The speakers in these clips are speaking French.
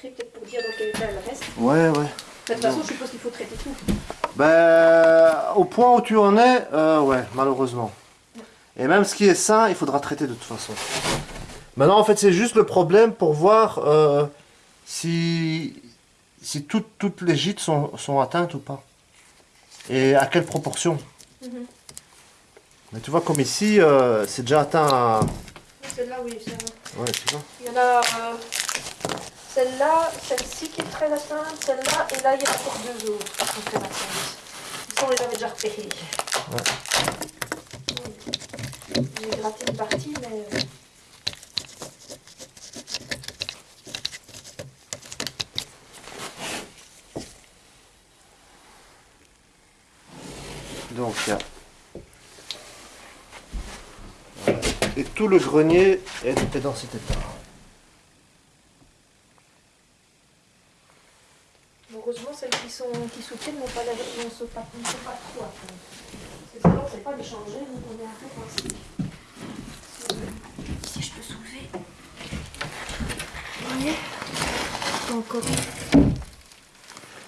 Peut-être pour dire dans quel état elle reste. Ouais, ouais. De toute façon, je suppose qu'il faut traiter tout. Ben, au point où tu en es, euh, ouais, malheureusement. Et même ce qui est sain, il faudra traiter de toute façon. Maintenant, en fait, c'est juste le problème pour voir euh, si, si toutes, toutes les gîtes sont, sont atteintes ou pas. Et à quelle proportion. Mhm. Mais tu vois, comme ici, euh, c'est déjà atteint à... Celle-là, oui, va. Ouais, tu vois. Il y en a celle-là, celle-ci qui est très atteinte, celle-là, et là, il y a encore deux autres qui sont très atteintes. Ça, on les avait déjà repérés. J'ai gratté une partie, mais... euh, Donc, il y a... Et tout le grenier est dans cet état. Heureusement, celles qui, sont, qui soutiennent n'ont pas, la- n'en sont pas, ne sont pas trop atteintes. Parce que sinon, on ne sait pas les changer, donc on est un peu coincé. Si je peux soulever. Vous voyez Encore.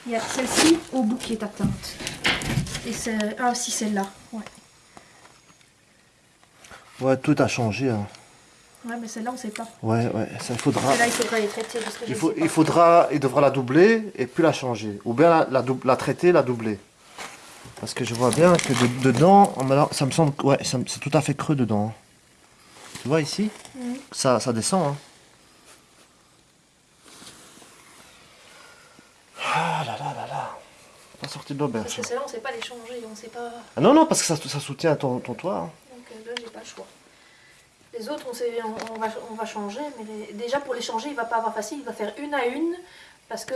Il y a celle-ci au bout qui est atteinte. Et c'est... Ah, aussi celle-là. Ouais. Ouais, tout a changé. hein. Ouais, mais celle-là, on ne sait pas. Ouais, ouais, ça il faudra... Celle-là, il faudra les traiter. Parce que Il, faut, il faudra, il devra la doubler et puis la changer. Ou bien la, la, la traiter, la doubler. Parce que je vois bien que de- dedans, ça me semble, que- ouais, c'est tout à fait creux dedans. Tu vois ici, ça, ça descend. hein. Ah là là là là. Pas sorti de l'auberge. Parce que celle-là, on ne sait pas les changer. On sait pas... Ah non, non, parce que ça, ça soutient ton, ton toit. hein. Donc euh, là, j'ai pas le choix. Les autres, on, sait, on, va, changer, mais déjà pour les changer, il va pas avoir facile, il va faire une à une, parce que